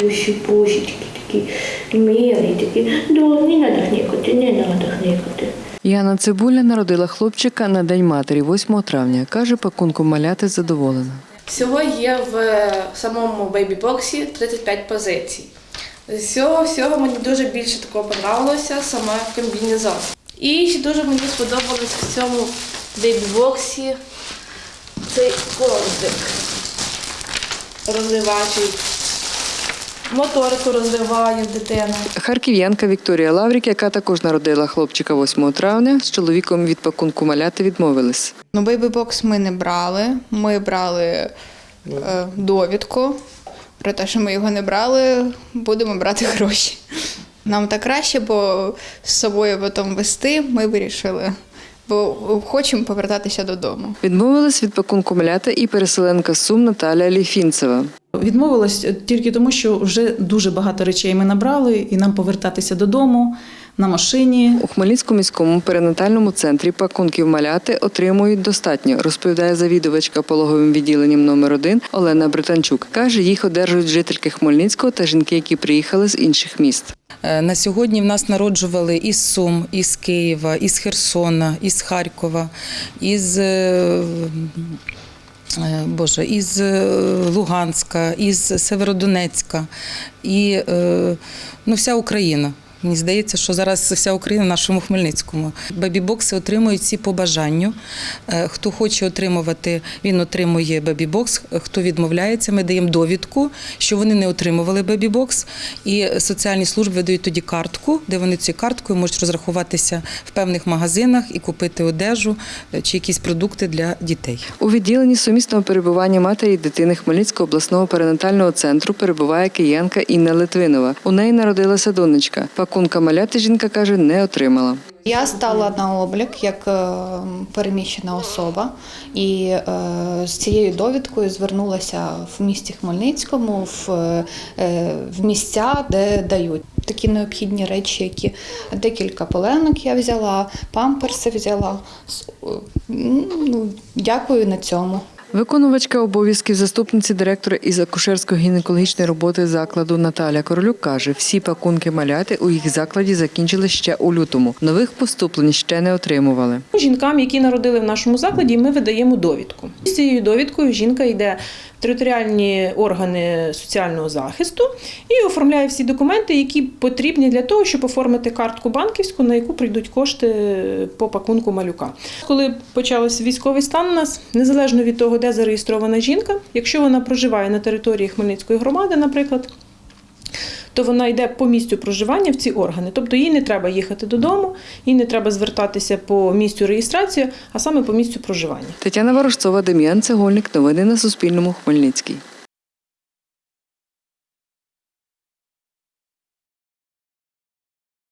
плющі пушечки такі милі, такі. Да, не треба хнікати, не треба хнікати. Яна Цибуля народила хлопчика на День матері 8 травня. Каже, пакунком маляти задоволена. Всього є в самому бейбі-боксі 35 позицій. З цього всього мені дуже більше такого подобалося саме комбінезон. І ще дуже мені сподобалось в цьому бейбі-боксі цей коврик розвивачий. Моторику розвиває дитина. Харків'янка Вікторія Лаврік, яка також народила хлопчика 8 травня, з чоловіком від пакунку маляти відмовились. Ну, бейбі-бокс ми не брали. Ми брали е, довідку. Про те, що ми його не брали, будемо брати гроші. Нам так краще, бо з собою потім вести ми вирішили, бо хочемо повертатися додому. Відмовилась від пакунку маляти і переселенка Сум Наталя Ліфінцева. Відмовилась тільки тому, що вже дуже багато речей ми набрали, і нам повертатися додому на машині. У Хмельницькому міському перинатальному центрі пакунків маляти отримують достатньо, розповідає завідувачка пологовим відділенням номер 1 Олена Британчук. Каже, їх одержують жительки Хмельницького та жінки, які приїхали з інших міст. Е, На сьогодні в нас народжували із Сум, із Києва, із Херсона, із Харкова, із е, Боже, із е, Луганська, із Северодонецька і е, ну, вся Україна. Мені здається, що зараз вся Україна в нашому Хмельницькому. Бебі-бокси отримують всі по бажанню. Е, Хто хоче отримувати, він отримує бебі-бокс. Хто відмовляється, ми даємо довідку, що вони не отримували бебі-бокс. І соціальні служби видають тоді картку, де вони цією карткою можуть розрахуватися в певних магазинах і купити одежу е, чи якісь продукти для дітей. У відділенні сумісного перебування матері і дитини Хмельницького обласного перинатального центру перебуває киянка Інна Литвинова. У неї народилася донечка. Пакунка маляти жінка каже, не отримала. Я стала на облік як е, переміщена особа, і е, з цією довідкою звернулася в місті Хмельницькому в, е, в місця, де дають такі необхідні речі, які декілька поленок я взяла, памперси взяла. Ну, дякую на цьому. Виконувачка обов'язків заступниці директора із акушерсько-гінекологічної роботи закладу Наталя Королюк каже, всі пакунки маляти у їх закладі закінчили ще у лютому. Нових поступлень ще не отримували. Жінкам, які народили в нашому закладі, ми видаємо довідку. З цією довідкою жінка йде в територіальні органи соціального захисту і оформляє всі документи, які потрібні для того, щоб оформити картку банківську, на яку прийдуть кошти по пакунку малюка. Коли почався військовий стан у нас, незалежно від того, де зареєстрована жінка, якщо вона проживає на території Хмельницької громади, наприклад то вона йде по місцю проживання в ці органи. Тобто їй не треба їхати додому, їй не треба звертатися по місцю реєстрації, а саме по місцю проживання. Тетяна Ворожцова, Дем'ян Цегольник. Новини на Суспільному. Хмельницький.